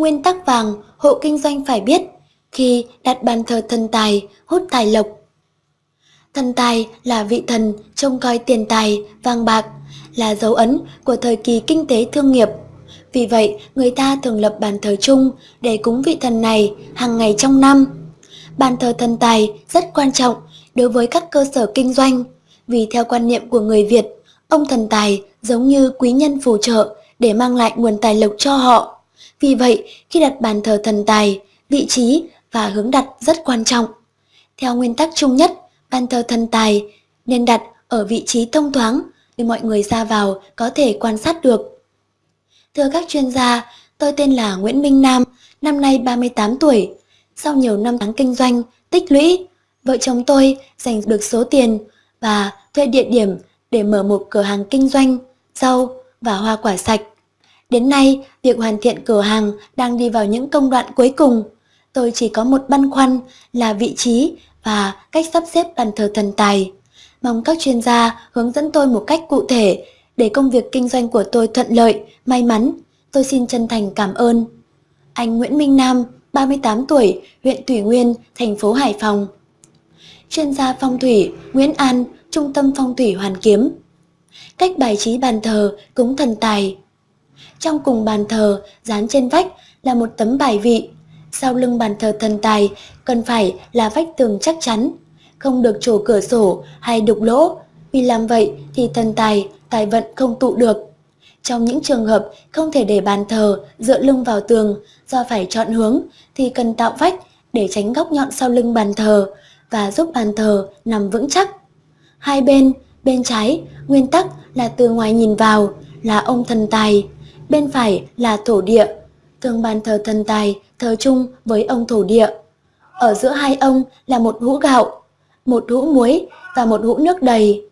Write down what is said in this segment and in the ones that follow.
Nguyên tắc vàng hộ kinh doanh phải biết khi đặt bàn thờ thần tài hút tài lộc. Thần tài là vị thần trông coi tiền tài, vàng bạc, là dấu ấn của thời kỳ kinh tế thương nghiệp. Vì vậy, người ta thường lập bàn thờ chung để cúng vị thần này hàng ngày trong năm. Bàn thờ thần tài rất quan trọng đối với các cơ sở kinh doanh, vì theo quan niệm của người Việt, ông thần tài giống như quý nhân phù trợ để mang lại nguồn tài lộc cho họ. Vì vậy, khi đặt bàn thờ thần tài, vị trí và hướng đặt rất quan trọng. Theo nguyên tắc chung nhất, bàn thờ thần tài nên đặt ở vị trí thông thoáng để mọi người ra vào có thể quan sát được. Thưa các chuyên gia, tôi tên là Nguyễn Minh Nam, năm nay 38 tuổi. Sau nhiều năm tháng kinh doanh, tích lũy, vợ chồng tôi dành được số tiền và thuê địa điểm để mở một cửa hàng kinh doanh rau và hoa quả sạch. Đến nay, việc hoàn thiện cửa hàng đang đi vào những công đoạn cuối cùng. Tôi chỉ có một băn khoăn là vị trí và cách sắp xếp bàn thờ thần tài. Mong các chuyên gia hướng dẫn tôi một cách cụ thể để công việc kinh doanh của tôi thuận lợi, may mắn. Tôi xin chân thành cảm ơn. Anh Nguyễn Minh Nam, 38 tuổi, huyện Thủy Nguyên, thành phố Hải Phòng. Chuyên gia phong thủy Nguyễn An, Trung tâm Phong thủy Hoàn Kiếm. Cách bài trí bàn thờ cúng thần tài. Trong cùng bàn thờ, dán trên vách là một tấm bài vị. Sau lưng bàn thờ thần tài cần phải là vách tường chắc chắn, không được trổ cửa sổ hay đục lỗ, vì làm vậy thì thần tài, tài vận không tụ được. Trong những trường hợp không thể để bàn thờ dựa lưng vào tường do phải chọn hướng thì cần tạo vách để tránh góc nhọn sau lưng bàn thờ và giúp bàn thờ nằm vững chắc. Hai bên, bên trái, nguyên tắc là từ ngoài nhìn vào là ông thần tài, bên phải là thổ địa. Thường bàn thờ thần tài thờ chung với ông thổ địa. Ở giữa hai ông là một hũ gạo, một hũ muối và một hũ nước đầy.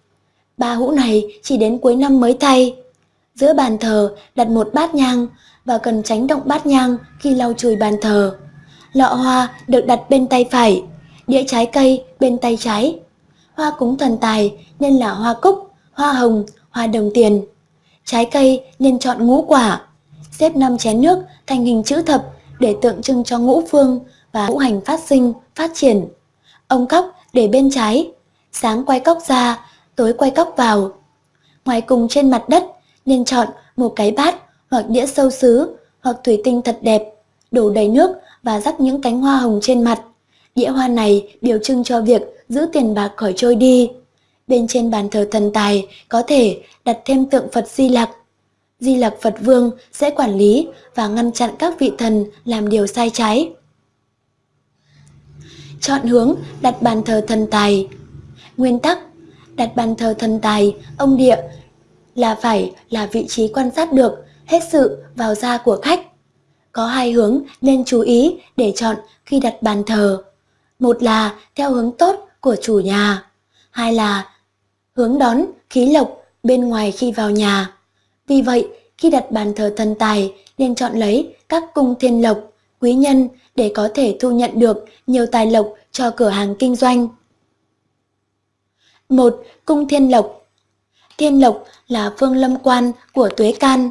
Ba hũ này chỉ đến cuối năm mới thay. Giữa bàn thờ đặt một bát nhang và cần tránh động bát nhang khi lau chùi bàn thờ. Lọ hoa được đặt bên tay phải, đĩa trái cây bên tay trái. Hoa cúng thần tài nên là hoa cúc, hoa hồng, hoa đồng tiền. Trái cây nên chọn ngũ quả, xếp 5 chén nước thành hình chữ thập để tượng trưng cho ngũ phương và ngũ hành phát sinh, phát triển. Ông cóc để bên trái, sáng quay cóc ra, tối quay cóc vào. Ngoài cùng trên mặt đất nên chọn một cái bát hoặc đĩa sâu sứ hoặc thủy tinh thật đẹp, đổ đầy nước và rắc những cánh hoa hồng trên mặt. Đĩa hoa này biểu trưng cho việc giữ tiền bạc khỏi trôi đi. Bên trên bàn thờ thần tài có thể đặt thêm tượng Phật Di Lặc. Di Lặc Phật Vương sẽ quản lý và ngăn chặn các vị thần làm điều sai trái. Chọn hướng đặt bàn thờ thần tài. Nguyên tắc đặt bàn thờ thần tài, ông địa là phải là vị trí quan sát được hết sự vào ra của khách. Có hai hướng nên chú ý để chọn khi đặt bàn thờ. Một là theo hướng tốt của chủ nhà, hai là hướng đón khí lộc bên ngoài khi vào nhà. Vì vậy, khi đặt bàn thờ thần tài nên chọn lấy các cung thiên lộc, quý nhân để có thể thu nhận được nhiều tài lộc cho cửa hàng kinh doanh. 1. Cung thiên lộc Thiên lộc là phương lâm quan của tuế can.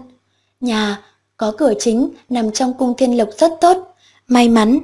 Nhà có cửa chính nằm trong cung thiên lộc rất tốt, may mắn,